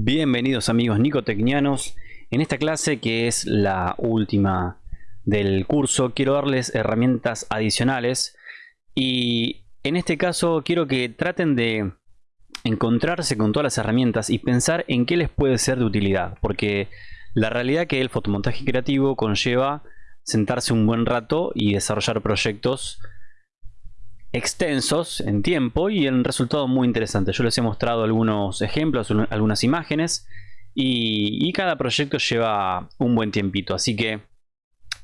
Bienvenidos amigos nicotecnianos. En esta clase que es la última del curso quiero darles herramientas adicionales y en este caso quiero que traten de encontrarse con todas las herramientas y pensar en qué les puede ser de utilidad porque la realidad que el fotomontaje creativo conlleva sentarse un buen rato y desarrollar proyectos extensos en tiempo y en resultado muy interesante. Yo les he mostrado algunos ejemplos, algunas imágenes y, cada proyecto lleva un buen tiempito. Así que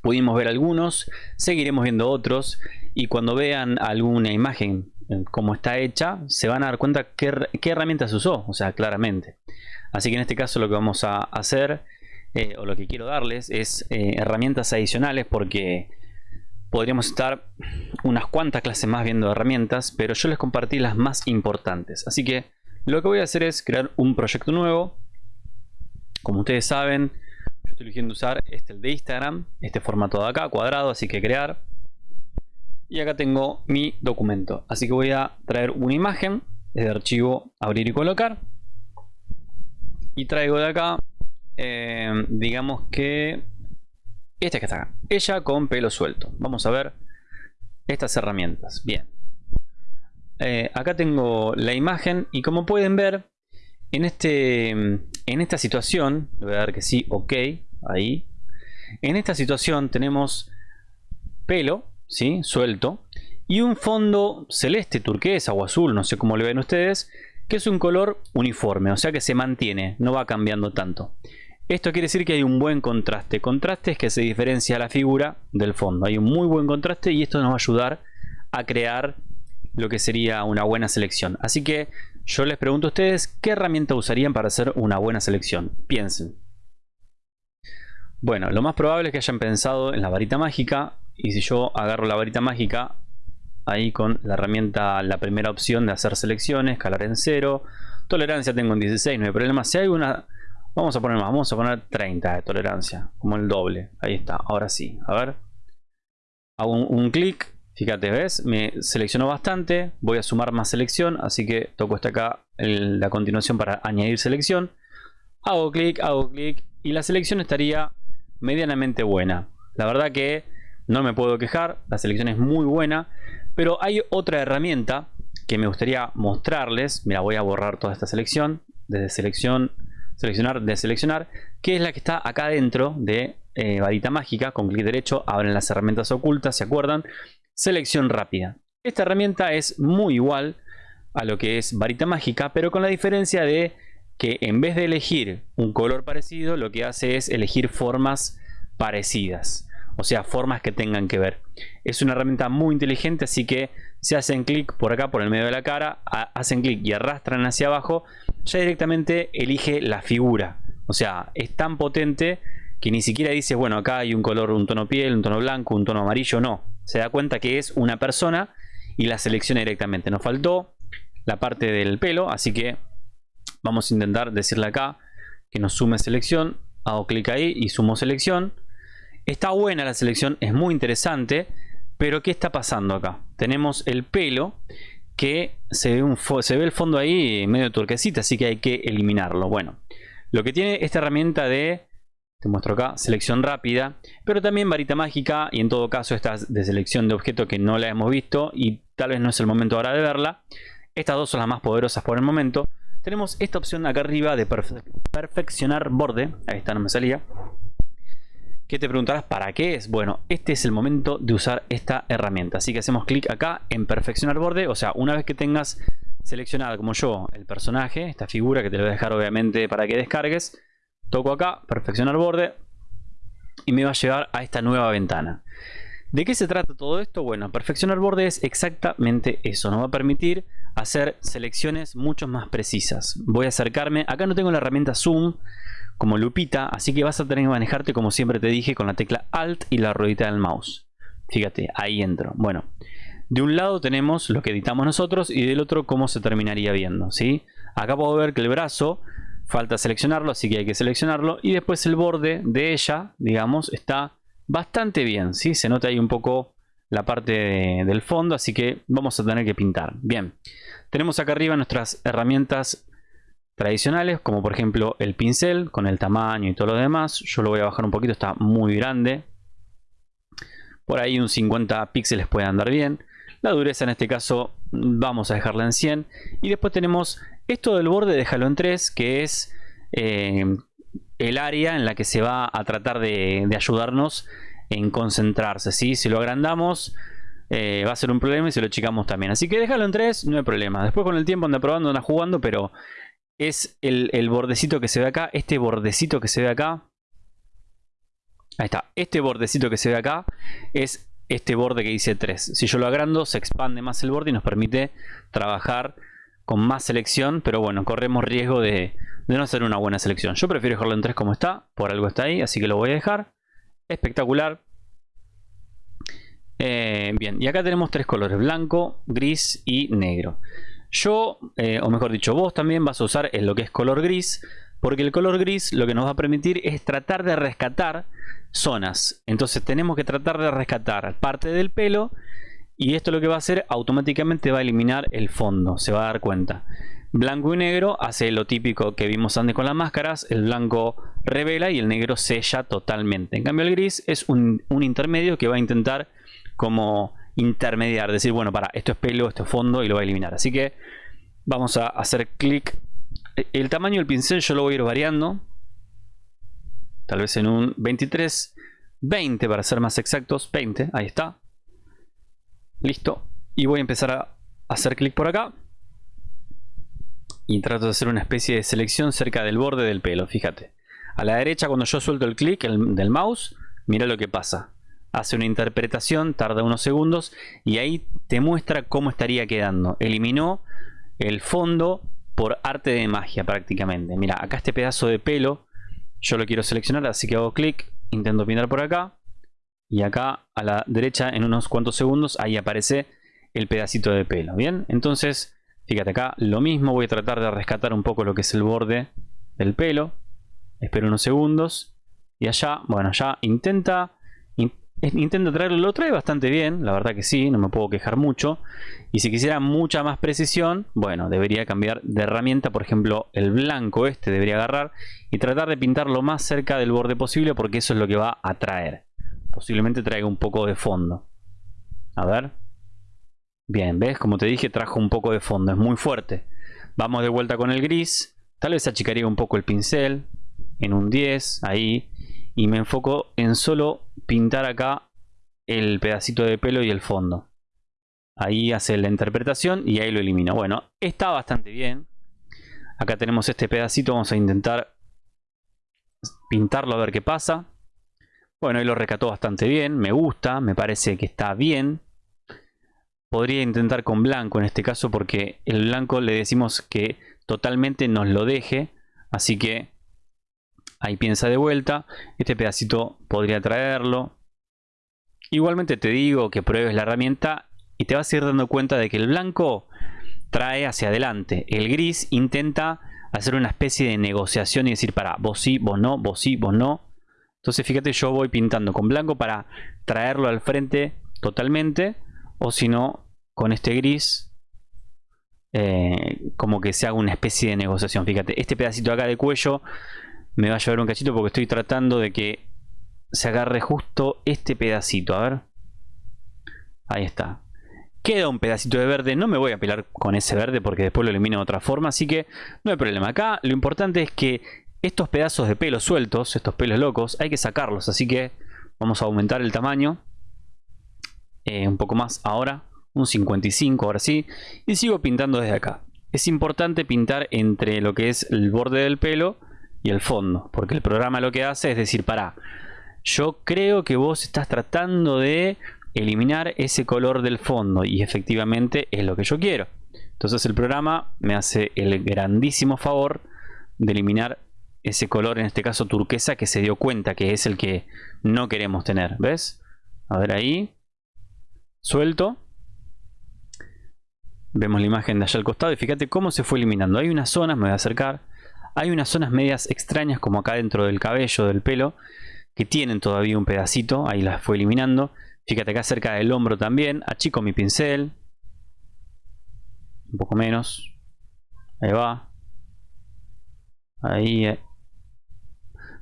pudimos ver algunos, seguiremos viendo otros y cuando vean alguna imagen eh, como está hecha, se van a dar cuenta qué, qué herramientas usó, o sea, claramente. Así que en este caso lo que vamos a hacer eh, o lo que quiero darles es eh, herramientas adicionales porque podríamos estar unas cuantas clases más viendo herramientas, pero yo les compartí las más importantes. Así que lo que voy a hacer es crear un proyecto nuevo. Como ustedes saben, yo estoy eligiendo usar este el de Instagram, este formato de acá, cuadrado, así que crear. Y acá tengo mi documento. Así que voy a traer una imagen desde archivo, abrir y colocar. Y traigo de acá eh, digamos que esta que está acá. Ella con pelo suelto. Vamos a ver estas herramientas. Bien. Eh, acá tengo la imagen y como pueden ver en, este, en esta situación, voy a dar que sí, ok, ahí. En esta situación tenemos pelo, ¿sí? suelto, y un fondo celeste, turquesa o azul, no sé cómo le ven ustedes, que es un color uniforme, o sea que se mantiene, no va cambiando tanto. Esto quiere decir que hay un buen contraste. Contraste es que se diferencia la figura del fondo. Hay un muy buen contraste y esto nos va a ayudar a crear lo que sería una buena selección. Así que yo les pregunto a ustedes qué herramienta usarían para hacer una buena selección. Piensen. Bueno, lo más probable es que hayan pensado en la varita mágica. Y si yo agarro la varita mágica, ahí con la herramienta, la primera opción de hacer selecciones, calar en cero. Tolerancia tengo en 16, no hay problema. Si hay una Vamos a poner más, vamos a poner 30 de tolerancia, como el doble. Ahí está, ahora sí. A ver. Hago un, clic, fíjate, ¿ves? Me seleccionó bastante, voy a sumar más selección, así que toco esta acá, la continuación para añadir selección. Hago clic, hago clic y la selección estaría medianamente buena. La verdad que no me puedo quejar, la selección es muy buena, pero hay otra herramienta que me gustaría mostrarles. Mira, voy a borrar toda esta selección, desde selección seleccionar, de seleccionar, que es la que está acá dentro de eh, varita mágica. Con clic derecho abren las herramientas ocultas, ¿se acuerdan? Selección rápida. Esta herramienta es muy igual a lo que es varita mágica, pero con la diferencia de que en vez de elegir un color parecido, lo que hace es elegir formas parecidas. O sea, formas que tengan que ver. Es una herramienta muy inteligente, así que si hacen clic por acá, por el medio de la cara, hacen clic y arrastran hacia abajo, ya directamente elige la figura. O sea, es tan potente que ni siquiera dice, bueno, acá hay un color, un tono piel, un tono blanco, un tono amarillo, no. Se da cuenta que es una persona y la selecciona directamente. Nos faltó la parte del pelo, así que vamos a intentar decirle acá que nos sume selección. Hago clic ahí y sumo selección. Está buena la selección, es muy interesante, pero ¿qué está pasando acá? Tenemos el pelo que se ve, el fondo ahí medio turquesita, así que hay que eliminarlo. Bueno, lo que tiene esta herramienta de, te muestro acá, selección rápida, pero también varita mágica y en todo caso esta de selección de objeto que no la hemos visto y tal vez no es el momento ahora de verla. Estas dos son las más poderosas por el momento. Tenemos esta opción acá arriba de perfeccionar borde, ahí está, no me salía que te preguntarás para qué es. Bueno, este es el momento de usar esta herramienta. Así que hacemos clic acá en perfeccionar borde. O sea, una vez que tengas seleccionado como yo el personaje, esta figura que te lo voy a dejar obviamente para que descargues, toco acá, perfeccionar borde y me va a llevar a esta nueva ventana. ¿De qué se trata todo esto? Bueno, perfeccionar borde es exactamente eso. Nos va a permitir hacer selecciones mucho más precisas. Voy a acercarme. Acá no tengo la herramienta zoom como lupita, así que vas a tener que manejarte como siempre te dije con la tecla Alt y la ruedita del mouse. Fíjate, ahí entro. Bueno, de un lado tenemos lo que editamos nosotros y del otro cómo se terminaría viendo, ¿sí? Acá puedo ver que el brazo falta seleccionarlo, así que hay que seleccionarlo y después el borde de ella, digamos, está bastante bien, ¿sí? Se nota ahí un poco la parte del fondo, así que vamos a tener que pintar. Bien, tenemos acá arriba nuestras herramientas tradicionales, como por ejemplo el pincel, con el tamaño y todo lo demás. Yo lo voy a bajar un poquito, está muy grande. Por ahí un 50 píxeles puede andar bien. La dureza en este caso vamos a dejarla en 100. Y después tenemos esto del borde, déjalo en 3, que es eh, el área en la que se va a tratar de, ayudarnos en concentrarse. ¿sí? Si lo agrandamos eh, va a ser un problema y si lo achicamos también. Así que déjalo en 3, no hay problema. Después con el tiempo anda probando, anda jugando, pero es el, bordecito que se ve acá. Este bordecito que se ve acá. Ahí está. Este bordecito que se ve acá es este borde que dice 3. Si yo lo agrando, se expande más el borde y nos permite trabajar con más selección. Pero bueno, corremos riesgo de, no hacer una buena selección. Yo prefiero dejarlo en 3 como está. Por algo está ahí, así que lo voy a dejar. Espectacular. Eh, bien, y acá tenemos tres colores. Blanco, gris y negro. Yo, eh, o mejor dicho, vos también vas a usar lo que es color gris. Porque el color gris lo que nos va a permitir es tratar de rescatar zonas. Entonces tenemos que tratar de rescatar parte del pelo y esto lo que va a hacer automáticamente va a eliminar el fondo, se va a dar cuenta. Blanco y negro hace lo típico que vimos antes con las máscaras, el blanco revela y el negro sella totalmente. En cambio el gris es un, intermedio que va a intentar como intermediar, decir bueno para esto es pelo, esto es fondo y lo va a eliminar. Así que vamos a hacer clic. El tamaño del pincel yo lo voy a ir variando Tal vez en un 23, 20 para ser más exactos, 20, ahí está. Listo. Y voy a empezar a hacer clic por acá. Y trato de hacer una especie de selección cerca del borde del pelo, fíjate. A la derecha cuando yo suelto el clic del mouse, mira lo que pasa. Hace una interpretación, tarda unos segundos y ahí te muestra cómo estaría quedando. Eliminó el fondo por arte de magia prácticamente. Mira, acá este pedazo de pelo yo lo quiero seleccionar, así que hago clic, intento pintar por acá. Y acá a la derecha, en unos cuantos segundos, ahí aparece el pedacito de pelo. Bien, entonces, fíjate acá, lo mismo. Voy a tratar de rescatar un poco lo que es el borde del pelo. Espero unos segundos. Y allá, bueno, ya intenta intento traerlo, lo trae bastante bien, la verdad que sí, no me puedo quejar mucho. Y si quisiera mucha más precisión, bueno, debería cambiar de herramienta, por ejemplo, el blanco este debería agarrar y tratar de pintar lo más cerca del borde posible porque eso es lo que va a traer. Posiblemente traiga un poco de fondo. A ver. Bien, ¿ves? Como te dije, trajo un poco de fondo, es muy fuerte. Vamos de vuelta con el gris. Tal vez achicaría un poco el pincel. En un 10, ahí y me enfoco en solo pintar acá el pedacito de pelo y el fondo. Ahí hace la interpretación y ahí lo elimino. Bueno, está bastante bien. Acá tenemos este pedacito, vamos a intentar pintarlo a ver qué pasa. Bueno, ahí lo recató bastante bien, me gusta, me parece que está bien. Podría intentar con blanco en este caso porque el blanco le decimos que totalmente nos lo deje. Así que Ahí piensa de vuelta. Este pedacito podría traerlo. Igualmente te digo que pruebes la herramienta y te vas a ir dando cuenta de que el blanco trae hacia adelante. El gris intenta hacer una especie de negociación y decir, para, vos sí, vos no, vos sí, vos no. Entonces fíjate, yo voy pintando con blanco para traerlo al frente totalmente. O si no, con este gris, eh, como que se haga una especie de negociación. Fíjate, este pedacito acá de cuello me va a llevar un cachito porque estoy tratando de que se agarre justo este pedacito. A ver. Ahí está. Queda un pedacito de verde. No me voy a pelar con ese verde porque después lo elimino de otra forma. Así que no hay problema. Acá lo importante es que estos pedazos de pelo sueltos, estos pelos locos, hay que sacarlos. Así que vamos a aumentar el tamaño. Eh, un poco más ahora. Un 55 ahora sí. Y sigo pintando desde acá. Es importante pintar entre lo que es el borde del pelo y el fondo. Porque el programa lo que hace es decir, para, yo creo que vos estás tratando de eliminar ese color del fondo y efectivamente es lo que yo quiero. Entonces el programa me hace el grandísimo favor de eliminar ese color, en este caso turquesa, que se dio cuenta que es el que no queremos tener. ¿Ves? A ver ahí. Suelto. Vemos la imagen de allá al costado y fíjate cómo se fue eliminando. Hay unas zonas, me voy a acercar, hay unas zonas medias extrañas como acá dentro del cabello, del pelo, que tienen todavía un pedacito, ahí las fue eliminando. Fíjate acá cerca del hombro también, achico mi pincel. Un poco menos. Ahí va. Ahí. eh.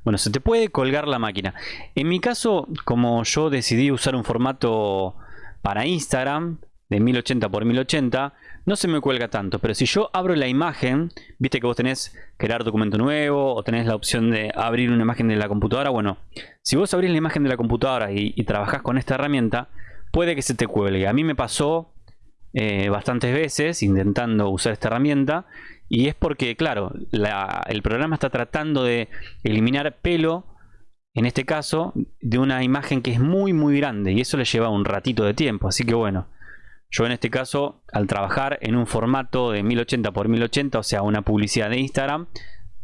Bueno, se te puede colgar la máquina. En mi caso, como yo decidí usar un formato para Instagram de 1080 x 1080, no se me cuelga tanto. Pero si yo abro la imagen, viste que vos tenés crear documento nuevo o tenés la opción de abrir una imagen de la computadora. Bueno, si vos abrís la imagen de la computadora y, y trabajás con esta herramienta, puede que se te cuelgue. A mí me pasó eh, bastantes veces intentando usar esta herramienta y es porque, claro, la- el programa está tratando de eliminar pelo, en este caso, de una imagen que es muy muy grande y eso le lleva un ratito de tiempo. Así que bueno, yo en este caso, al trabajar en un formato de 1080 x 1080, o sea, una publicidad de Instagram,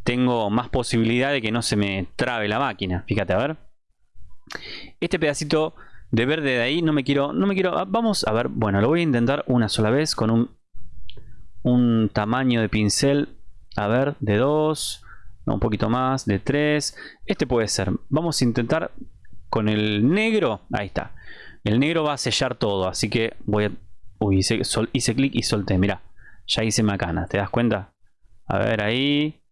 tengo más posibilidad de que no se me trabe la máquina. Fíjate, a ver. Este pedacito de verde de ahí no me quiero, no me quiero, ah, vamos a ver, bueno, lo voy a intentar una sola vez con un, un tamaño de pincel, a ver, de 2, un poquito más, de 3, este puede ser, vamos a intentar con el negro, ahí está, el negro va a sellar todo, así que voy a, uy, hice, sol- hice clic y solté, mira, ya hice macana, ¿te das cuenta? A ver ahí,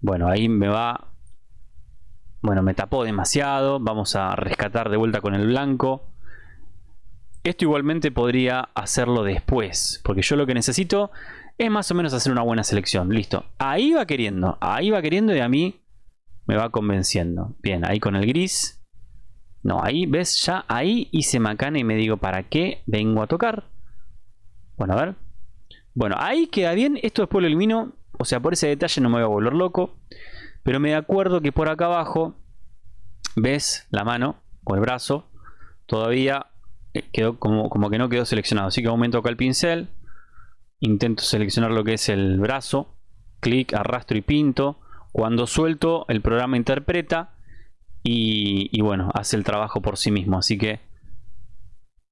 bueno, ahí me va bueno, me tapó demasiado. Vamos a rescatar de vuelta con el blanco. Esto igualmente podría hacerlo después. Porque yo lo que necesito es más o menos hacer una buena selección. Listo. Ahí va queriendo. Ahí va queriendo y a mí me va convenciendo. Bien, ahí con el gris. No, ahí, ¿ves? Ya ahí hice macana y me digo, ¿para qué vengo a tocar? Bueno, a ver. Bueno, ahí queda bien. Esto después lo elimino. O sea, por ese detalle no me voy a volver loco. Pero me acuerdo que por acá abajo, ves la mano o el brazo, todavía eh, quedó como, como que no quedó seleccionado. Así que aumento acá el pincel, intento seleccionar lo que es el brazo, clic, arrastro y pinto. Cuando suelto, el programa interpreta y, y bueno, hace el trabajo por sí mismo. Así que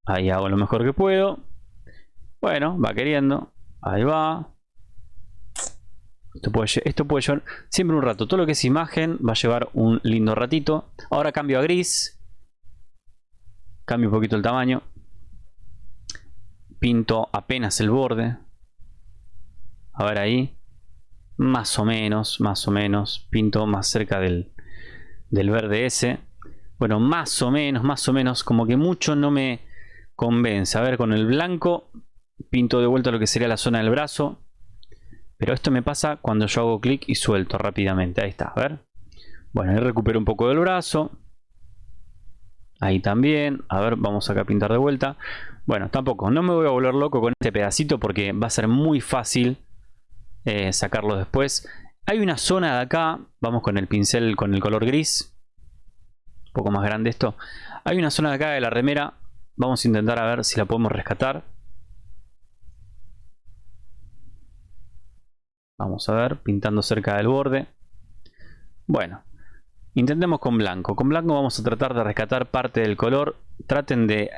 ahí hago lo mejor que puedo. Bueno, va queriendo. Ahí va. Esto puede, esto puede llevar siempre un rato. Todo lo que es imagen va a llevar un lindo ratito. Ahora cambio a gris. Cambio un poquito el tamaño. Pinto apenas el borde. A ver ahí. Más o menos, más o menos. Pinto más cerca del, del verde ese. Bueno, más o menos, más o menos. Como que mucho no me convence. A ver, con el blanco pinto de vuelta lo que sería la zona del brazo. Pero esto me pasa cuando yo hago clic y suelto rápidamente. Ahí está, a ver. Bueno, ahí recupero un poco del brazo. Ahí también. A ver, vamos acá a pintar de vuelta. Bueno, tampoco, no me voy a volver loco con este pedacito porque va a ser muy fácil eh, sacarlo después. Hay una zona de acá, vamos con el pincel con el color gris. Un poco más grande esto. Hay una zona de acá de la remera. Vamos a intentar a ver si la podemos rescatar. Vamos a ver, pintando cerca del borde. Bueno, intentemos con blanco. Con blanco vamos a tratar de rescatar parte del color. Traten de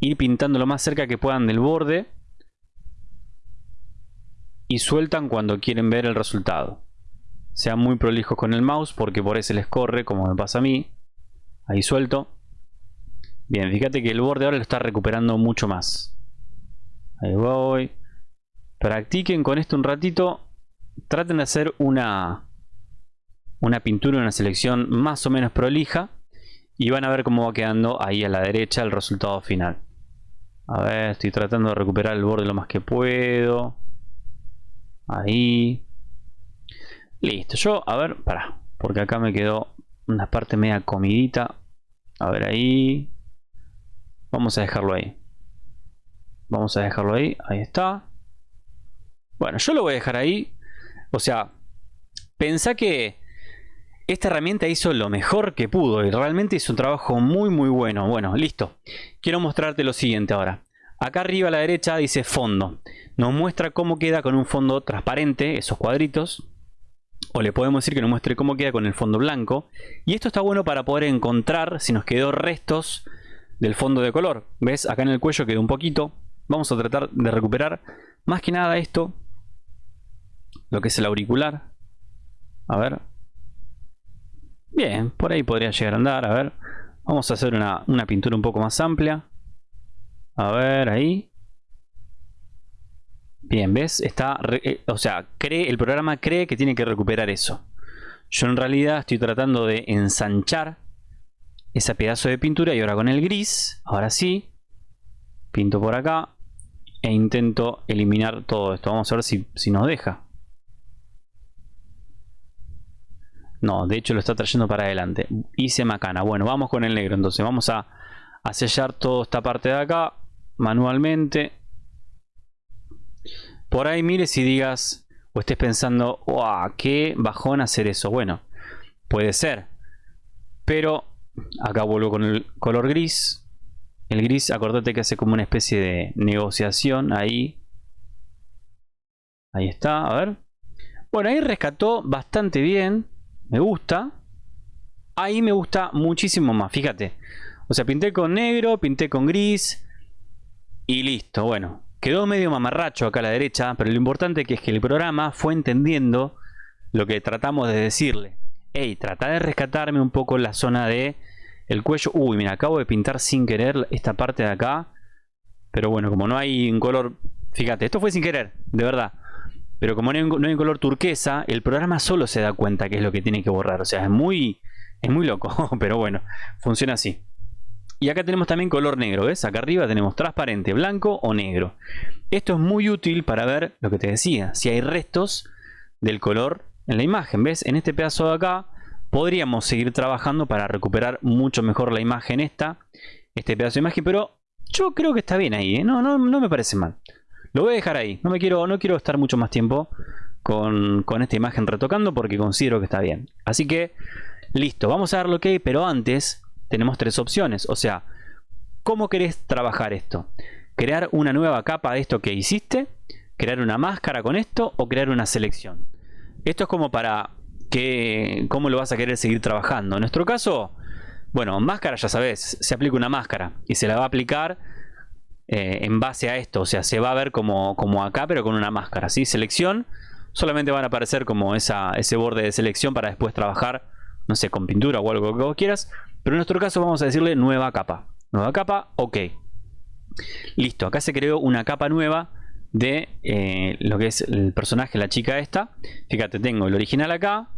ir pintando lo más cerca que puedan del borde. Y sueltan cuando quieren ver el resultado. Sean muy prolijos con el mouse porque por ahí se les corre, como me pasa a mí. Ahí suelto. Bien, fíjate que el borde ahora lo está recuperando mucho más. Ahí voy. Practiquen con esto un ratito traten de hacer una una pintura, una selección más o menos prolija y van a ver cómo va quedando ahí a la derecha el resultado final. A ver, estoy tratando de recuperar el borde lo más que puedo. Ahí. Listo, yo, a ver, para, porque acá me quedó una parte media comidita. A ver ahí. Vamos a dejarlo ahí. Vamos a dejarlo ahí, ahí está. Bueno, yo lo voy a dejar ahí o sea, pensá que esta herramienta hizo lo mejor que pudo y realmente hizo un trabajo muy muy bueno. Bueno, listo. Quiero mostrarte lo siguiente ahora. Acá arriba a la derecha dice fondo. Nos muestra cómo queda con un fondo transparente, esos cuadritos. O le podemos decir que nos muestre cómo queda con el fondo blanco. Y esto está bueno para poder encontrar si nos quedó restos del fondo de color. ¿Ves? Acá en el cuello quedó un poquito. Vamos a tratar de recuperar más que nada esto lo que es el auricular. A ver. Bien, por ahí podría llegar a andar. A ver. Vamos a hacer una, una pintura un poco más amplia. A ver, ahí. Bien, ¿ves? Está, eh, o sea, cree, el programa cree que tiene que recuperar eso. Yo en realidad estoy tratando de ensanchar ese pedazo de pintura y ahora con el gris, ahora sí, pinto por acá e intento eliminar todo esto. Vamos a ver si, si nos deja. No, de hecho lo está trayendo para adelante. Hice macana. Bueno, vamos con el negro. Entonces vamos a, sellar toda esta parte de acá manualmente. Por ahí mires y digas o estés pensando, ¡Wow! ¡Qué bajón hacer eso! Bueno, puede ser. Pero acá vuelvo con el color gris. El gris, acordate que hace como una especie de negociación ahí. Ahí está, a ver. Bueno, ahí rescató bastante bien. Me gusta. Ahí me gusta muchísimo más, fíjate. O sea, pinté con negro, pinté con gris. Y listo, bueno. Quedó medio mamarracho acá a la derecha, pero lo importante es que el programa fue entendiendo lo que tratamos de decirle. Hey, trata de rescatarme un poco la zona de el cuello. Uy, mira, acabo de pintar sin querer esta parte de acá. Pero bueno, como no hay un color... Fíjate, esto fue sin querer, de verdad. Pero como no hay, color turquesa, el programa solo se da cuenta que es lo que tiene que borrar. O sea, es muy, es muy loco, pero bueno, funciona así. Y acá tenemos también color negro, ¿ves? Acá arriba tenemos transparente, blanco o negro. Esto es muy útil para ver lo que te decía, si hay restos del color en la imagen, ¿ves? En este pedazo de acá podríamos seguir trabajando para recuperar mucho mejor la imagen esta, este pedazo de imagen, pero yo creo que está bien ahí, ¿eh? no, no, no me parece mal. Lo voy a dejar ahí. No me quiero, no quiero estar mucho más tiempo con, esta imagen retocando porque considero que está bien. Así que, listo. Vamos a darle OK, pero antes tenemos tres opciones. O sea, ¿cómo querés trabajar esto? ¿Crear una nueva capa de esto que hiciste? ¿Crear una máscara con esto? ¿O crear una selección? Esto es como para que, cómo lo vas a querer seguir trabajando. En nuestro caso, bueno, máscara ya sabes, se aplica una máscara y se la va a aplicar eh, en base a esto. O sea, se va a ver como, como acá, pero con una máscara. ¿sí? Selección, solamente van a aparecer como esa, ese borde de selección para después trabajar, no sé, con pintura o algo que vos quieras. Pero en nuestro caso vamos a decirle nueva capa. Nueva capa, ok. Listo, acá se creó una capa nueva de eh, lo que es el personaje, la chica esta. Fíjate, tengo el original acá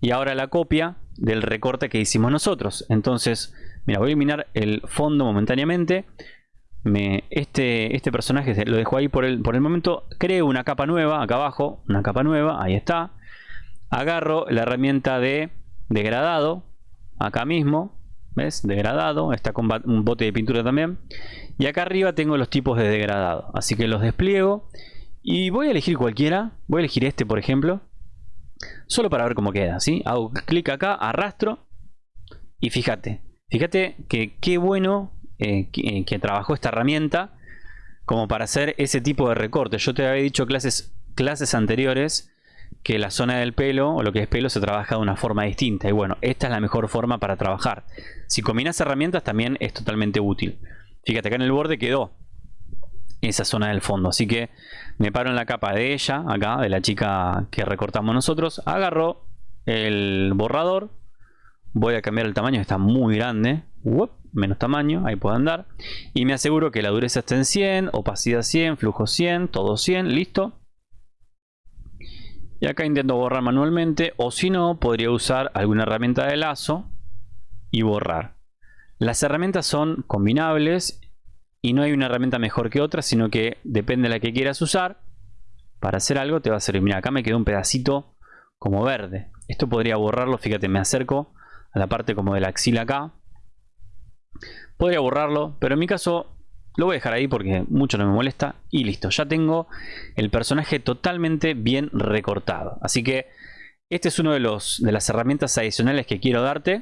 y ahora la copia del recorte que hicimos nosotros. Entonces, mira, voy a eliminar el fondo momentáneamente este, este personaje lo dejo ahí por el, por el momento. Creo una capa nueva, acá abajo, una capa nueva, ahí está. Agarro la herramienta de degradado, acá mismo, ¿ves? Degradado, está con un bote de pintura también. Y acá arriba tengo los tipos de degradado, así que los despliego. Y voy a elegir cualquiera, voy a elegir este por ejemplo. Solo para ver cómo queda, ¿sí? Hago clic acá, arrastro. Y fíjate, fíjate que qué bueno eh, eh, que, trabajó esta herramienta como para hacer ese tipo de recorte. Yo te había dicho clases, clases anteriores que la zona del pelo o lo que es pelo se trabaja de una forma distinta. Y bueno, esta es la mejor forma para trabajar. Si combinas herramientas también es totalmente útil. Fíjate, acá en el borde quedó esa zona del fondo. Así que me paro en la capa de ella, acá, de la chica que recortamos nosotros. Agarro el borrador. Voy a cambiar el tamaño, está muy grande menos tamaño, ahí puedo andar. Y me aseguro que la dureza esté en 100, opacidad 100, flujo 100, todo 100, listo. Y acá intento borrar manualmente o si no, podría usar alguna herramienta de lazo y borrar. Las herramientas son combinables y no hay una herramienta mejor que otra, sino que depende de la que quieras usar. Para hacer algo te va a servir. Mira, acá me quedó un pedacito como verde. Esto podría borrarlo, fíjate, me acerco a la parte como de la axila acá Podría borrarlo, pero en mi caso lo voy a dejar ahí porque mucho no me molesta. Y listo, ya tengo el personaje totalmente bien recortado. Así que este es uno de, los, de las herramientas adicionales que quiero darte.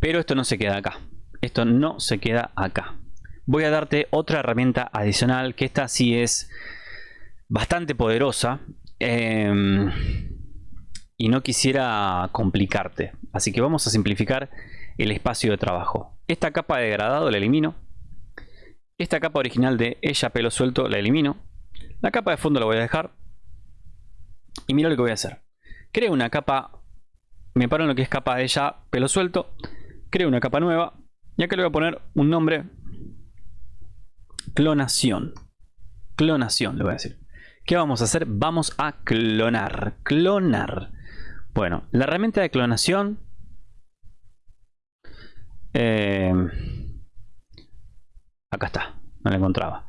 Pero esto no se queda acá. Esto no se queda acá. Voy a darte otra herramienta adicional que esta sí es bastante poderosa. Em, y no quisiera complicarte. Así que vamos a simplificar el espacio de trabajo. Esta capa de degradado la elimino. Esta capa original de ella pelo suelto la elimino. La capa de fondo la voy a dejar. Y mira lo que voy a hacer. Creo una capa, me paro en lo que es capa de ella pelo suelto. Creo una capa nueva. Y acá le voy a poner un nombre. Clonación. Clonación le voy a decir. ¿Qué vamos a hacer? Vamos a clonar. Clonar. Bueno, la herramienta de clonación... Eh, acá está, no la encontraba.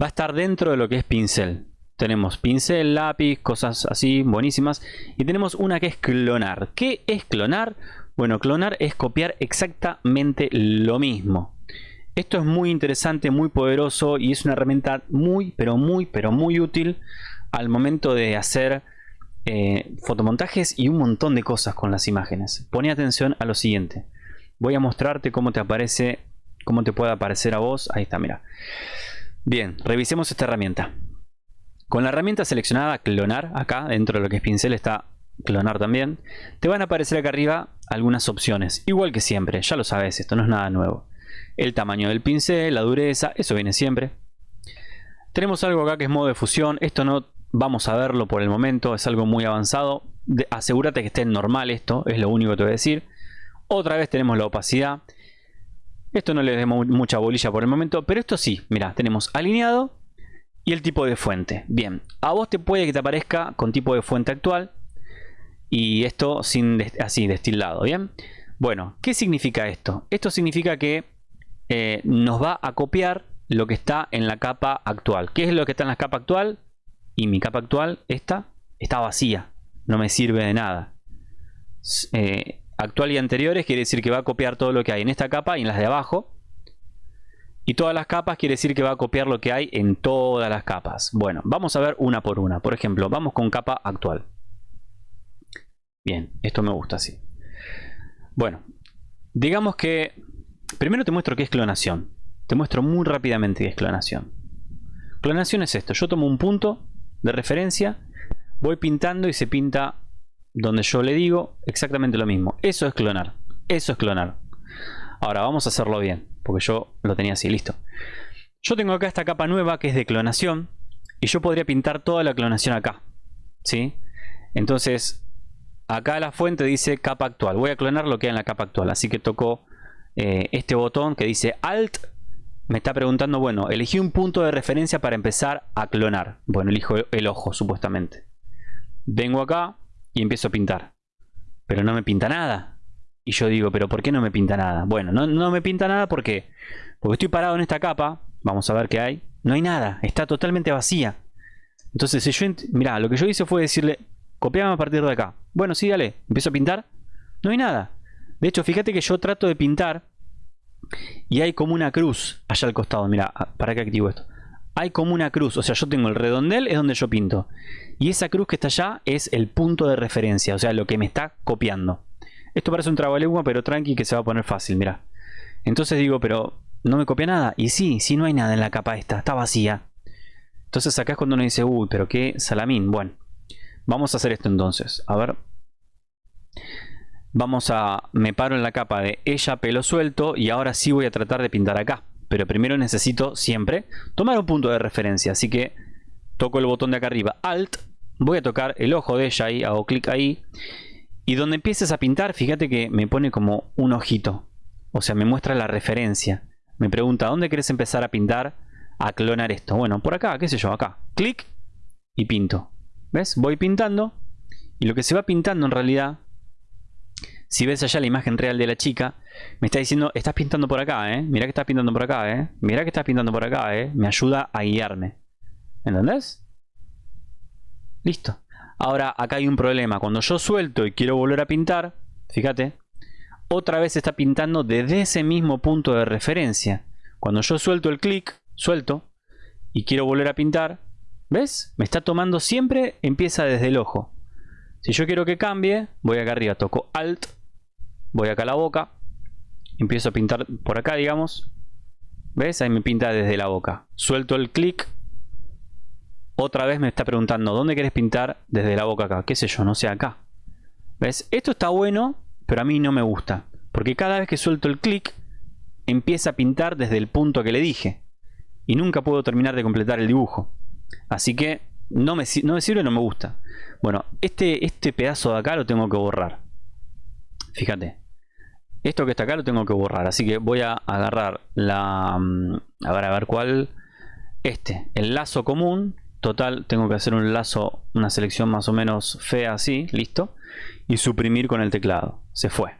Va a estar dentro de lo que es pincel. Tenemos pincel, lápiz, cosas así, buenísimas. Y tenemos una que es clonar. ¿Qué es clonar? Bueno, clonar es copiar exactamente lo mismo. Esto es muy interesante, muy poderoso y es una herramienta muy, pero muy, pero muy útil al momento de hacer eh, fotomontajes y un montón de cosas con las imágenes. Pone atención a lo siguiente. Voy a mostrarte cómo te aparece, cómo te puede aparecer a vos. Ahí está, mira. Bien, revisemos esta herramienta. Con la herramienta seleccionada clonar, acá dentro de lo que es pincel está clonar también, te van a aparecer acá arriba algunas opciones, igual que siempre, ya lo sabes, esto no es nada nuevo. El tamaño del pincel, la dureza, eso viene siempre. Tenemos algo acá que es modo de fusión, esto no vamos a verlo por el momento, es algo muy avanzado. asegúrate que esté normal esto, es lo único que te voy a decir. Otra vez tenemos la opacidad. Esto no le demos mucha bolilla por el momento, pero esto sí, mira, tenemos alineado y el tipo de fuente. Bien, a vos te puede que te aparezca con tipo de fuente actual, y esto sin así destilado, ¿bien? Bueno, ¿qué significa esto? Esto significa que eh, nos va a copiar lo que está en la capa actual. ¿Qué es lo que está en la capa actual? Y mi capa actual, esta, está vacía. No me sirve de nada. Eh, actual y anteriores quiere decir que va a copiar todo lo que hay en esta capa y en las de abajo. Y todas las capas quiere decir que va a copiar lo que hay en todas las capas. Bueno, vamos a ver una por una. Por ejemplo, vamos con capa actual. Bien, esto me gusta así. Bueno, digamos que... Primero te muestro qué es clonación. Te muestro muy rápidamente qué es clonación. Clonación es esto. Yo tomo un punto de referencia, voy pintando y se pinta donde yo le digo exactamente lo mismo. Eso es clonar. Eso es clonar. Ahora vamos a hacerlo bien, porque yo lo tenía así, listo. Yo tengo acá esta capa nueva que es de clonación y yo podría pintar toda la clonación acá. ¿Sí? Entonces Acá la fuente dice capa actual. Voy a clonar lo que hay en la capa actual. Así que toco eh, este botón que dice Alt. Me está preguntando, bueno, elegí un punto de referencia para empezar a clonar. Bueno, elijo el ojo, supuestamente. Vengo acá y empiezo a pintar. Pero no me pinta nada. Y yo digo, ¿pero por qué no me pinta nada? Bueno, no, no me pinta nada porque, porque estoy parado en esta capa. Vamos a ver qué hay. No hay nada, está totalmente vacía. Entonces, si yo, mira, lo que yo hice fue decirle, Copiame a partir de acá. Bueno, sí, dale. Empiezo a pintar. No hay nada. De hecho, fíjate que yo trato de pintar y hay como una cruz allá al costado. Mira, ah, ¿para qué activo esto? Hay como una cruz. O sea, yo tengo el redondel, es donde yo pinto. Y esa cruz que está allá es el punto de referencia. O sea, lo que me está copiando. Esto parece un trabalengua, pero tranqui que se va a poner fácil, mira. Entonces digo, pero no me copia nada. Y sí, sí no hay nada en la capa esta. Está vacía. Entonces acá es cuando uno dice, uy, pero qué salamín. Bueno. Vamos a hacer esto entonces. A ver. Vamos a... Me paro en la capa de ella pelo suelto y ahora sí voy a tratar de pintar acá. Pero primero necesito siempre tomar un punto de referencia. Así que toco el botón de acá arriba, Alt. Voy a tocar el ojo de ella ahí, hago clic ahí. Y donde empieces a pintar, fíjate que me pone como un ojito. O sea, me muestra la referencia. Me pregunta, ¿dónde quieres empezar a pintar? A clonar esto. Bueno, por acá, qué sé yo, acá. Clic y pinto. ¿Ves? Voy pintando y lo que se va pintando en realidad, si ves allá la imagen real de la chica, me está diciendo, estás pintando por acá, ¿eh? Mira que estás pintando por acá, ¿eh? Mira que estás pintando por acá, ¿eh? Me ayuda a guiarme. ¿Entendés? Listo. Ahora acá hay un problema. Cuando yo suelto y quiero volver a pintar, fíjate, otra vez está pintando desde ese mismo punto de referencia. Cuando yo suelto el clic, suelto, y quiero volver a pintar, ¿Ves? Me está tomando siempre, empieza desde el ojo. Si yo quiero que cambie, voy acá arriba, toco Alt, voy acá a la boca, empiezo a pintar por acá, digamos. ¿Ves? Ahí me pinta desde la boca. Suelto el clic. Otra vez me está preguntando, ¿dónde quieres pintar? Desde la boca acá. ¿Qué sé yo? No sé, acá. ¿Ves? Esto está bueno, pero a mí no me gusta. Porque cada vez que suelto el clic, empieza a pintar desde el punto que le dije. Y nunca puedo terminar de completar el dibujo. Así que no me, no me sirve, no me gusta. Bueno, este, este pedazo de acá lo tengo que borrar. Fíjate. Esto que está acá lo tengo que borrar. Así que voy a agarrar la... Mm, a ver, a ver cuál... Este, el lazo común. Total, tengo que hacer un lazo, una selección más o menos fea así, listo. Y suprimir con el teclado. Se fue.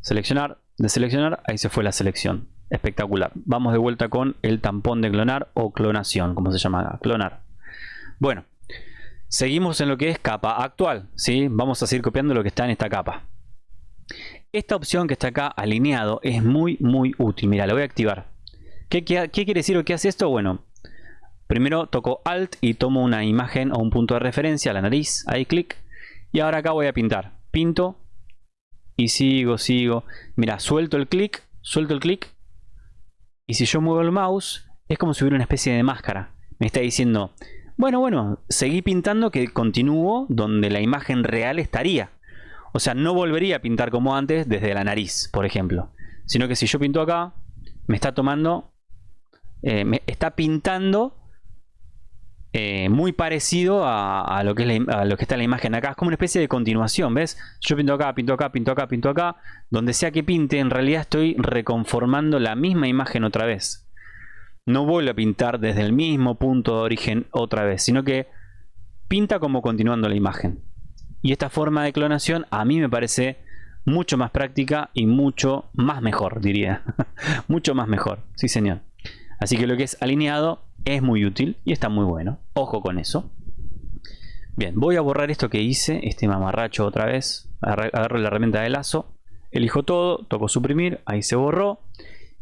Seleccionar, deseleccionar, ahí se fue la selección. Espectacular. Vamos de vuelta con el tampón de clonar o clonación, como se llama clonar. Bueno, seguimos en lo que es capa actual. ¿sí? Vamos a seguir copiando lo que está en esta capa. Esta opción que está acá alineado es muy muy útil. Mira, la voy a activar. ¿Qué, qué quiere decir o qué hace esto? Bueno, Primero toco Alt y tomo una imagen o un punto de referencia, la nariz, ahí clic. Y ahora acá voy a pintar. Pinto y sigo, sigo. Mira, suelto el clic, suelto el clic. Y si yo muevo el mouse, es como si hubiera una especie de máscara. Me está diciendo, bueno, bueno, seguí pintando que continúo donde la imagen real estaría. O sea, no volvería a pintar como antes desde la nariz, por ejemplo. Sino que si yo pinto acá, me está tomando, eh, me está pintando eh, muy parecido a, lo que que está en la imagen acá. Es como una especie de continuación, ¿ves? Yo pinto acá, pinto acá, pinto acá, pinto acá. Donde sea que pinte, en realidad estoy reconformando la misma imagen otra vez. No vuelvo a pintar desde el mismo punto de origen otra vez, sino que pinta como continuando la imagen. Y esta forma de clonación a mí me parece mucho más práctica y mucho más mejor, diría. mucho más mejor, sí señor. Así que lo que es alineado es muy útil y está muy bueno. Ojo con eso. Bien, voy a borrar esto que hice, este mamarracho otra vez. Agarro la herramienta de lazo, elijo todo, toco suprimir, ahí se borró.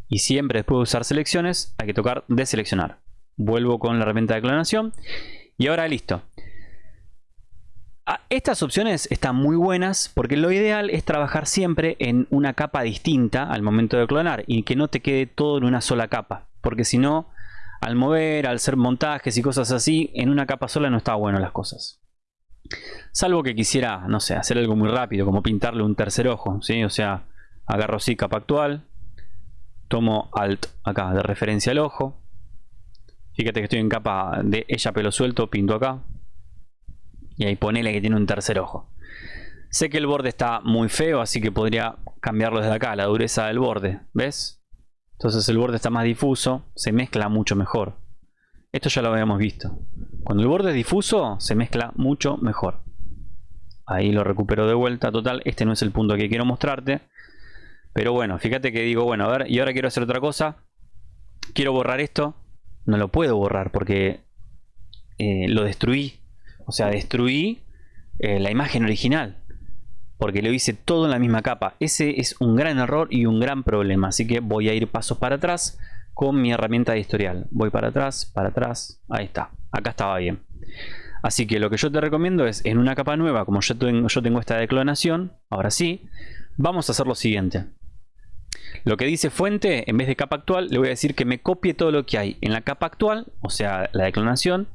Y siempre después de usar selecciones hay que tocar deseleccionar. Vuelvo con la herramienta de clonación y ahora listo. Ah, estas opciones están muy buenas porque lo ideal es trabajar siempre en una capa distinta al momento de clonar y que no te quede todo en una sola capa. Porque si no, al mover, al hacer montajes y cosas así, en una capa sola no está bueno las cosas. Salvo que quisiera, no sé, hacer algo muy rápido, como pintarle un tercer ojo, ¿sí? O sea, agarro así capa actual, tomo Alt acá de referencia al ojo. Fíjate que estoy en capa de ella pelo suelto, pinto acá. Y ahí ponele que tiene un tercer ojo. Sé que el borde está muy feo, así que podría cambiarlo desde acá, la dureza del borde. ¿Ves? Entonces el borde está más difuso, se mezcla mucho mejor. Esto ya lo habíamos visto. Cuando el borde es difuso, se mezcla mucho mejor. Ahí lo recupero de vuelta. Total, este no es el punto que quiero mostrarte. Pero bueno, fíjate que digo, bueno, a ver, y ahora quiero hacer otra cosa. Quiero borrar esto. No lo puedo borrar porque eh, lo destruí. O sea, destruí eh, la imagen original porque lo hice todo en la misma capa. Ese es un gran error y un gran problema, así que voy a ir pasos para atrás con mi herramienta de historial. Voy para atrás, para atrás, ahí está, acá estaba bien. Así que lo que yo te recomiendo es en una capa nueva, como yo tengo, yo tengo esta declonación, ahora sí, vamos a hacer lo siguiente. Lo que dice fuente, en vez de capa actual, le voy a decir que me copie todo lo que hay en la capa actual, o sea, la declonación,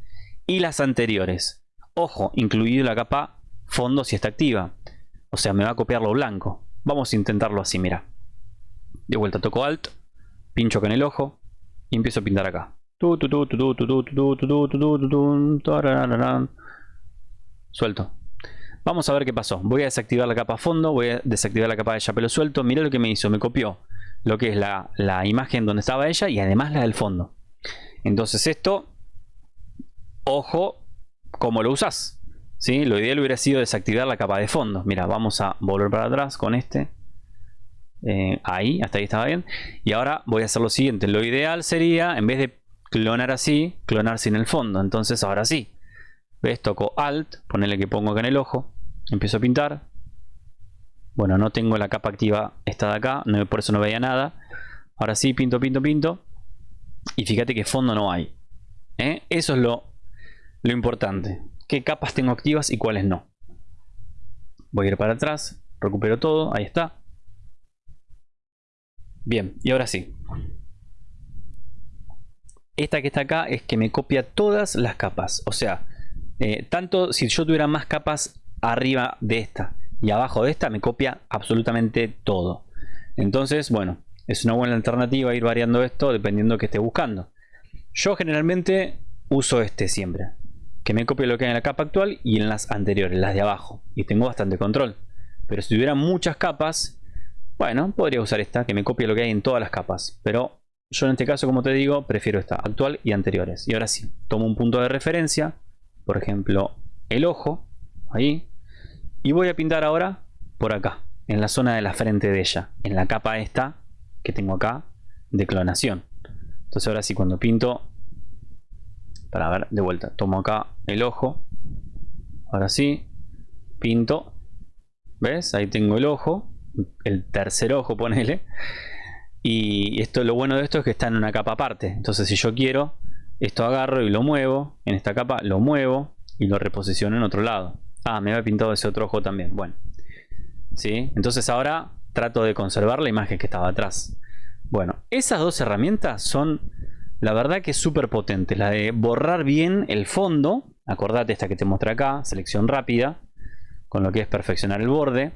y las anteriores. Ojo, incluido la capa fondo si está activa. O sea, me va a copiar lo blanco. Vamos a intentarlo así, mira. De vuelta toco Alt, pincho con el ojo y empiezo a pintar acá. Suelto. Vamos a ver qué pasó. Voy a desactivar la capa fondo, voy a desactivar la capa de pelo suelto. Mira lo que me hizo, me copió lo que es la imagen donde estaba ella y además la del fondo. Entonces esto, ojo, cómo lo usas. ¿sí? Lo ideal hubiera sido desactivar la capa de fondo. Mira, vamos a volver para atrás con este. Eh, ahí, hasta ahí estaba bien. Y ahora voy a hacer lo siguiente. Lo ideal sería, en vez de clonar así, clonar sin el fondo. Entonces ahora sí. ¿Ves? Toco Alt, ponerle que pongo acá en el ojo. Empiezo a pintar. Bueno, no tengo la capa activa esta de acá, no, por eso no veía nada. Ahora sí, pinto, pinto, pinto. Y fíjate que fondo no hay. ¿eh? Eso es lo, lo importante qué capas tengo activas y cuáles no. Voy a ir para atrás, recupero todo, ahí está. Bien, y ahora sí. Esta que está acá es que me copia todas las capas. O sea, eh, tanto si yo tuviera más capas arriba de esta y abajo de esta, me copia absolutamente todo. Entonces, bueno, es una buena alternativa ir variando esto dependiendo de que esté buscando. Yo generalmente uso este siempre que me copie lo que hay en la capa actual y en las anteriores, las de abajo. Y tengo bastante control. Pero si tuviera muchas capas, bueno, podría usar esta que me copie lo que hay en todas las capas. Pero yo en este caso, como te digo, prefiero esta, actual y anteriores. Y ahora sí, tomo un punto de referencia, por ejemplo, el ojo, ahí, y voy a pintar ahora por acá, en la zona de la frente de ella, en la capa esta que tengo acá de clonación. Entonces ahora sí, cuando pinto, para ver, de vuelta, tomo acá el ojo, ahora sí, pinto, ¿ves? Ahí tengo el ojo, el tercer ojo, ponele. Y esto, lo bueno de esto es que está en una capa aparte. Entonces si yo quiero, esto agarro y lo muevo. En esta capa lo muevo y lo reposiciono en otro lado. Ah, me había pintado ese otro ojo también. Bueno. ¿Sí? Entonces ahora trato de conservar la imagen que estaba atrás. Bueno, esas dos herramientas son la verdad que es súper potente. La de borrar bien el fondo. Acordate esta que te muestra acá. Selección rápida. Con lo que es perfeccionar el borde.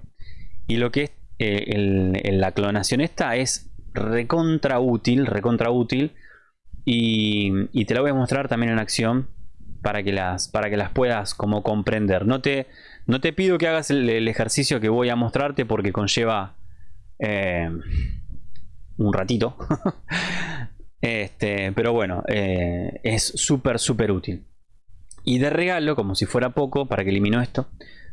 Y lo que es eh, la clonación esta es recontra útil, recontra útil. Y, te la voy a mostrar también en acción para que las, para que las puedas como comprender. No te, no te pido que hagas el, ejercicio que voy a mostrarte porque conlleva eh, un ratito. este, pero bueno, eh, es súper, súper útil. Y de regalo, como si fuera poco, para que elimino esto,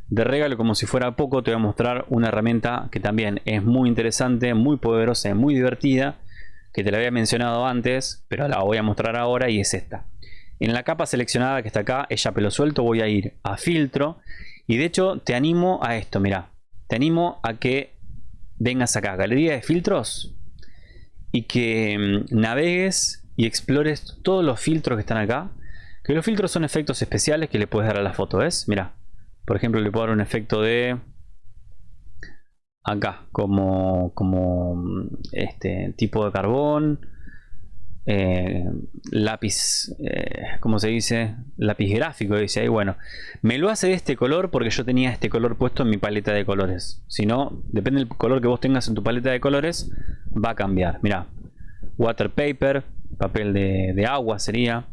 de regalo, como si fuera poco, te voy a mostrar una herramienta que también es muy interesante, muy poderosa y muy divertida, que te la había mencionado antes, pero la voy a mostrar ahora y es esta. En la capa seleccionada que está acá, ella pelo suelto, voy a ir a filtro y de hecho te animo a esto, mira, te animo a que vengas acá, galería de filtros y que mm, navegues y explores todos los filtros que están acá. Que los filtros son efectos especiales que le puedes dar a la foto, ¿ves? Mira, por ejemplo, le puedo dar un efecto de acá, como, como este tipo de carbón, eh, lápiz, eh, como se dice? Lápiz gráfico, dice ahí. Bueno, me lo hace de este color porque yo tenía este color puesto en mi paleta de colores. Si no, depende del color que vos tengas en tu paleta de colores, va a cambiar. Mira, water paper, papel de, agua sería.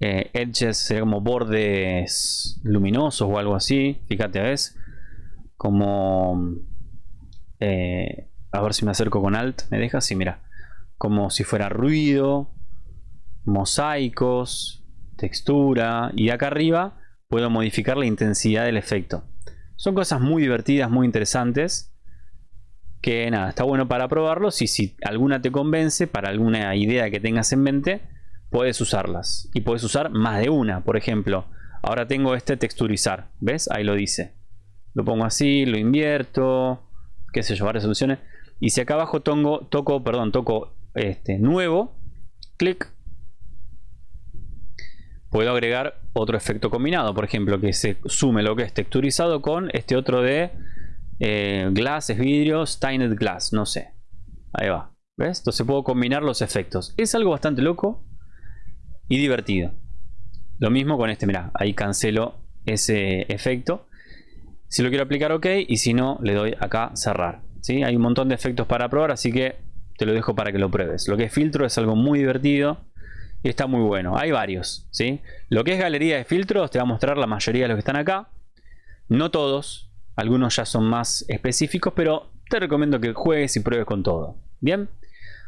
Eh, edges sería como bordes luminosos o algo así. Fíjate, ¿ves? Como... A ver si me acerco con Alt. ¿Me deja? Sí, mira. Como si fuera ruido. Mosaicos. Textura. Y acá arriba puedo modificar la intensidad del efecto. Son cosas muy divertidas, muy interesantes. Que nada, está bueno para probarlos. Y si alguna te convence, para alguna idea que tengas en mente puedes usarlas. Y puedes usar más de una. Por ejemplo, ahora tengo este texturizar. ¿Ves? Ahí lo dice. Lo pongo así, lo invierto. Qué sé yo, varias soluciones. Y si acá abajo toco, toco, perdón, toco este nuevo, clic, puedo agregar otro efecto combinado. Por ejemplo, que se sume lo que es texturizado con este otro de eh, glass, vidrio, stained glass, no sé. Ahí va. ¿Ves? Entonces puedo combinar los efectos. Es algo bastante loco y divertido. Lo mismo con este, mira, ahí cancelo ese efecto. Si lo quiero aplicar, ok, y si no, le doy acá cerrar. ¿sí? Hay un montón de efectos para probar, así que te lo dejo para que lo pruebes. Lo que es filtro es algo muy divertido y está muy bueno. Hay varios, ¿sí? Lo que es galería de filtros te va a mostrar la mayoría de los que están acá. No todos, algunos ya son más específicos, pero te recomiendo que juegues y pruebes con todo. ¿Bien?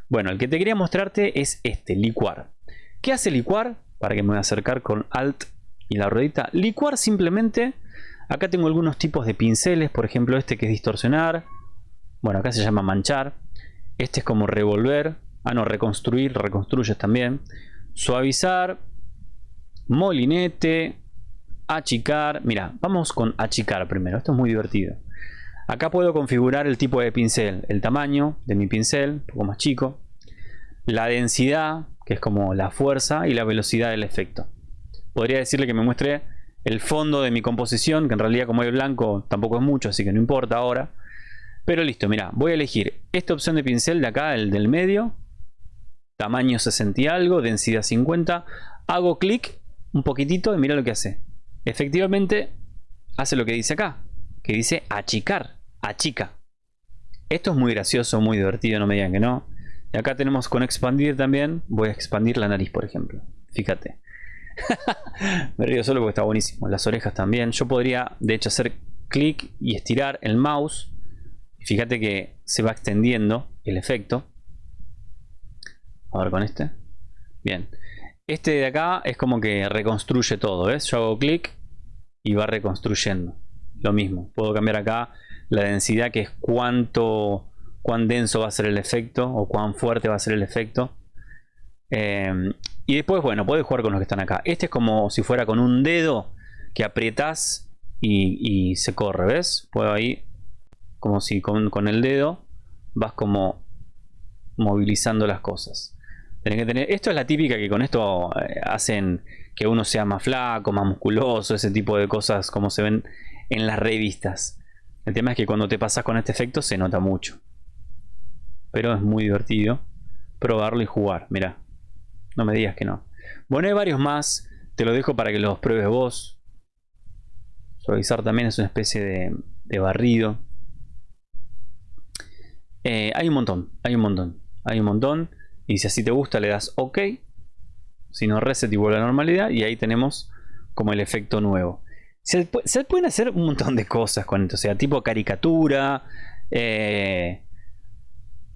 Bueno, el que te quería mostrarte es este, licuar. ¿Qué hace licuar? Para que me voy a acercar con Alt y la ruedita. Licuar simplemente, acá tengo algunos tipos de pinceles, por ejemplo este que es distorsionar. Bueno, acá se llama manchar. Este es como revolver. Ah, no, reconstruir, reconstruyes también. Suavizar, molinete, achicar. Mira, vamos con achicar primero. Esto es muy divertido. Acá puedo configurar el tipo de pincel, el tamaño de mi pincel, un poco más chico, la densidad, que es como la fuerza y la velocidad del efecto. Podría decirle que me muestre el fondo de mi composición, que en realidad como el blanco tampoco es mucho, así que no importa ahora. Pero listo, mira, voy a elegir esta opción de pincel de acá, el del medio, tamaño 60 y algo, densidad 50, hago clic un poquitito y mira lo que hace. Efectivamente hace lo que dice acá, que dice achicar, achica. Esto es muy gracioso, muy divertido, no me digan que no. Y acá tenemos con expandir también. Voy a expandir la nariz, por ejemplo. Fíjate. Me río solo porque está buenísimo. Las orejas también. Yo podría, de hecho, hacer clic y estirar el mouse. Fíjate que se va extendiendo el efecto. A ver con este. Bien. Este de acá es como que reconstruye todo, ¿ves? Yo hago clic y va reconstruyendo. Lo mismo. Puedo cambiar acá la densidad, que es cuánto, cuán denso va a ser el efecto o cuán fuerte va a ser el efecto. Em, y después, bueno, puedes jugar con los que están acá. Este es como si fuera con un dedo que aprietas y, y se corre, ¿ves? Puedo ahí, como si con, el dedo vas como movilizando las cosas. Tenés que tener, esto es la típica que con esto eh, hacen que uno sea más flaco, más musculoso, ese tipo de cosas como se ven en las revistas. El tema es que cuando te pasas con este efecto se nota mucho. Pero es muy divertido probarlo y jugar, mira. No me digas que no. Bueno, hay varios más. Te lo dejo para que los pruebes vos. Suavizar también es una especie de, barrido. Eh, hay un montón, hay un montón, hay un montón. Y si así te gusta le das OK. Si no, reset y vuelve a la normalidad. Y ahí tenemos como el efecto nuevo. Se, pueden hacer un montón de cosas con esto. O sea, tipo caricatura. Eh,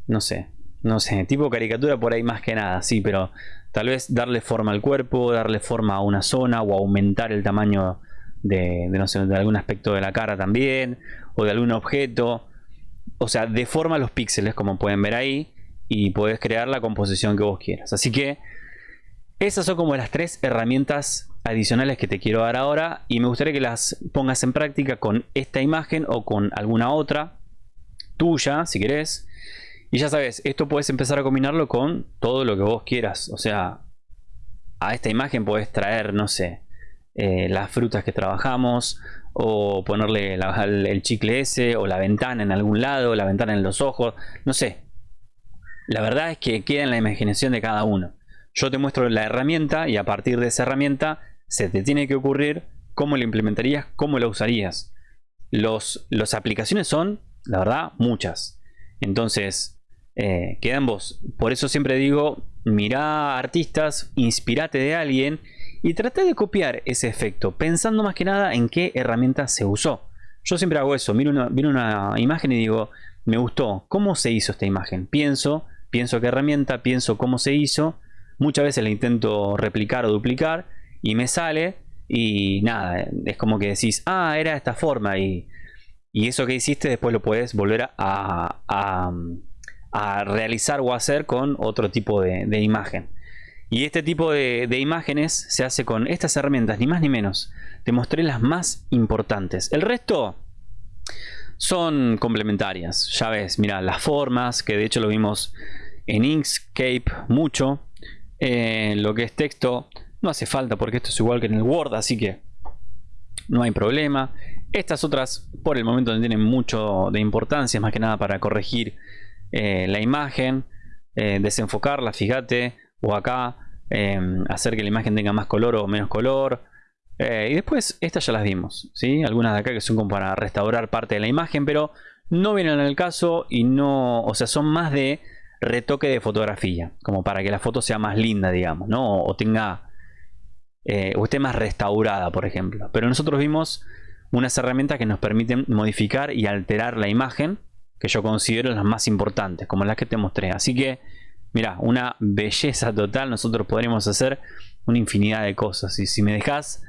no sé. No sé, tipo caricatura por ahí más que nada, sí, pero tal vez darle forma al cuerpo, darle forma a una zona o aumentar el tamaño de, no sé, de algún aspecto de la cara también, o de algún objeto. O sea, deforma los píxeles como pueden ver ahí y puedes crear la composición que vos quieras. Así que esas son como las tres herramientas adicionales que te quiero dar ahora y me gustaría que las pongas en práctica con esta imagen o con alguna otra tuya si querés y ya sabes, esto puedes empezar a combinarlo con todo lo que vos quieras. O sea, a esta imagen puedes traer, no sé, eh, las frutas que trabajamos, o ponerle el chicle ese, o la ventana en algún lado, la ventana en los ojos, no sé. La verdad es que queda en la imaginación de cada uno. Yo te muestro la herramienta y a partir de esa herramienta se te tiene que ocurrir cómo la implementarías, cómo la usarías. Los, las aplicaciones son, la verdad, muchas. Entonces, eh, queda en vos. Por eso siempre digo, mirá artistas, inspirate de alguien y trata de copiar ese efecto, pensando más que nada en qué herramienta se usó. Yo siempre hago eso, miro una, miro una imagen y digo, me gustó, ¿cómo se hizo esta imagen? Pienso, pienso qué herramienta, pienso cómo se hizo, muchas veces la intento replicar o duplicar y me sale y nada, es como que decís, ah, era de esta forma y, y eso que hiciste después lo puedes volver a, a a realizar o hacer con otro tipo de, imagen. Y este tipo de, imágenes se hace con estas herramientas, ni más ni menos. Te mostré las más importantes. El resto son complementarias. Ya ves, mira, las formas, que de hecho lo vimos en Inkscape mucho. Eh, lo que es texto no hace falta porque esto es igual que en el Word, así que no hay problema. Estas otras por el momento no tienen mucho de importancia, más que nada para corregir eh, la imagen, eh, desenfocarla, fíjate, o acá em, hacer que la imagen tenga más color o menos color. Eh, y después estas ya las vimos, ¿sí? algunas de acá que son como para restaurar parte de la imagen, pero no vienen en el caso y no, o sea, son más de retoque de fotografía, como para que la foto sea más linda, digamos, ¿no? O tenga, o esté más restaurada, por ejemplo. Pero nosotros vimos unas herramientas que nos permiten modificar y alterar la imagen que yo considero las más importantes, como las que te mostré. Así que, mira, una belleza total. Nosotros podríamos hacer una infinidad de cosas. Y si me dejas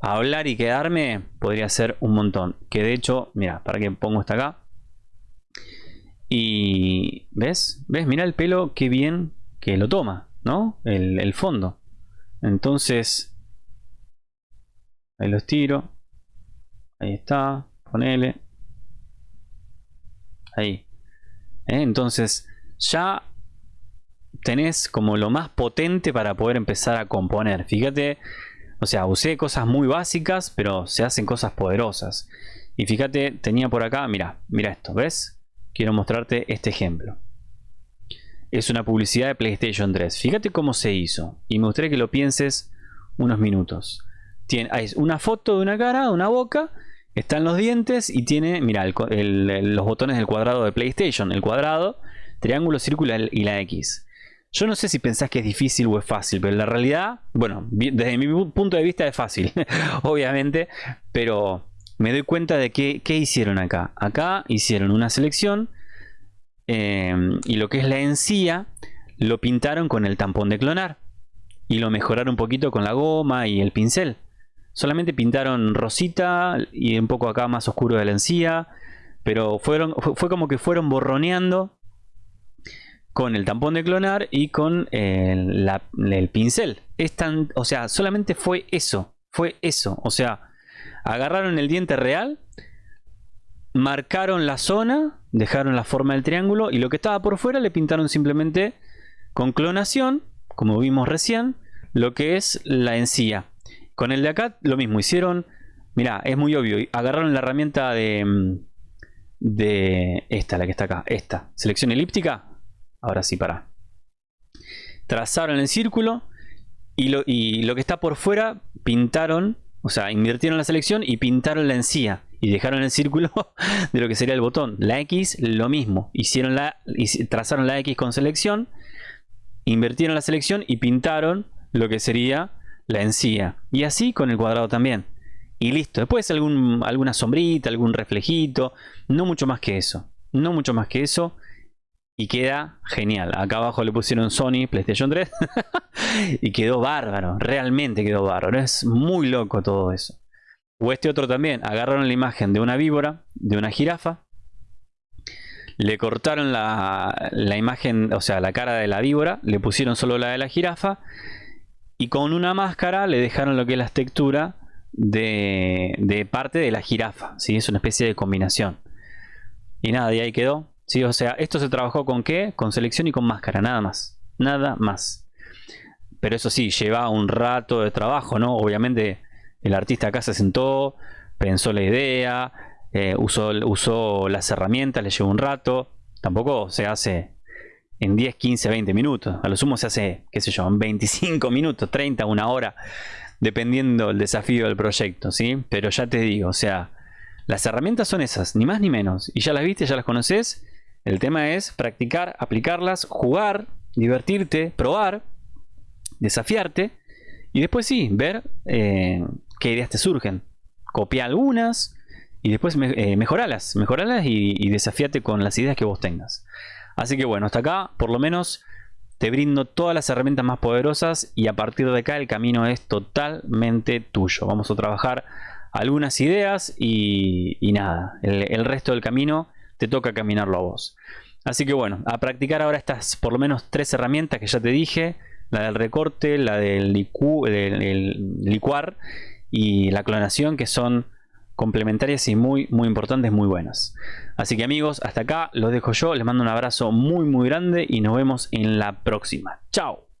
hablar y quedarme, podría ser un montón. Que de hecho, mira, para que pongo esta acá. Y, ¿ves? ¿Ves? Mira el pelo, qué bien que lo toma, ¿no? El, el fondo. Entonces, ahí los tiro. Ahí está, ponele ahí. ¿Eh? Entonces ya tenés como lo más potente para poder empezar a componer. Fíjate, o sea, usé cosas muy básicas, pero se hacen cosas poderosas. Y fíjate, tenía por acá, mira, mira esto, ¿ves? Quiero mostrarte este ejemplo. Es una publicidad de PlayStation 3. Fíjate cómo se hizo. Y me gustaría que lo pienses unos minutos. Tiene, hay una foto de una cara, una boca están los dientes y tiene, mira, los botones del cuadrado de PlayStation. El cuadrado, triángulo, círculo y la X. Yo no sé si pensás que es difícil o es fácil, pero en la realidad, bueno, desde mi punto de vista es fácil, obviamente, pero me doy cuenta de que, ¿qué hicieron acá? Acá hicieron una selección eh, y lo que es la encía lo pintaron con el tampón de clonar y lo mejoraron un poquito con la goma y el pincel. Solamente pintaron rosita y un poco acá más oscuro de la encía, pero fueron, fue como que fueron borroneando con el tampón de clonar y con el, el pincel. O sea, solamente fue eso, fue eso. O sea, agarraron el diente real, marcaron la zona, dejaron la forma del triángulo y lo que estaba por fuera le pintaron simplemente con clonación, como vimos recién, lo que es la encía. Con el de acá lo mismo, hicieron, mira, es muy obvio, agarraron la herramienta de, mm, de esta, la que está acá, esta, selección elíptica, ahora sí, para. Trazaron el círculo y lo, y lo que está por fuera pintaron, o sea, invirtieron la selección y pintaron la encía y dejaron el círculo de lo que sería el botón. La X, lo mismo. Hicieron la, trazaron la X con selección, invirtieron la selección y pintaron lo que sería la encía. Y así con el cuadrado también. Y listo. Después alguna sombrita, algún reflejito. No mucho más que eso. No mucho más que eso. Y queda genial. Acá abajo le pusieron Sony PlayStation 3. y quedó bárbaro. Realmente quedó bárbaro. Es muy loco todo eso. O este otro también, agarraron la imagen de una víbora, de una jirafa, le cortaron la, imagen, o sea, la cara de la víbora, le pusieron solo la de la jirafa y con una máscara le dejaron lo que es la textura de, parte de la jirafa, ¿sí? es una especie de combinación. Y nada, y ahí quedó. ¿Sí? O sea, esto se trabajó con qué? Con selección y con máscara, nada más. Nada más. Pero eso sí, lleva un rato de trabajo, ¿no? Obviamente el artista acá se sentó, pensó la idea, eh, usó, usó las herramientas, le llevó un rato. Tampoco se hace en 10, 15, 20 minutos. A lo sumo se hace, qué sé yo, en 25 minutos, 30, una hora, dependiendo del desafío del proyecto, ¿sí? Pero ya te digo, o sea, las herramientas son esas, ni más ni menos. Y ya las viste, ya las conoces. El tema es practicar, aplicarlas, jugar, divertirte, probar, desafiarte. Y después sí, ver eh, qué ideas te surgen. Copia algunas y después eh, mejoralas, mejoralas y, y desafíate con las ideas que vos tengas. Así que bueno, hasta acá por lo menos te brindo todas las herramientas más poderosas y a partir de acá el camino es totalmente tuyo. Vamos a trabajar algunas ideas y, nada, el, resto del camino te toca caminarlo a vos. Así que bueno, a practicar ahora estas por lo menos tres herramientas que ya te dije. La del recorte, la del, licuar y la clonación que son complementarias y muy muy importantes, muy buenas. Así que amigos, hasta acá los dejo yo, les mando un abrazo muy muy grande y nos vemos en la próxima. Chao.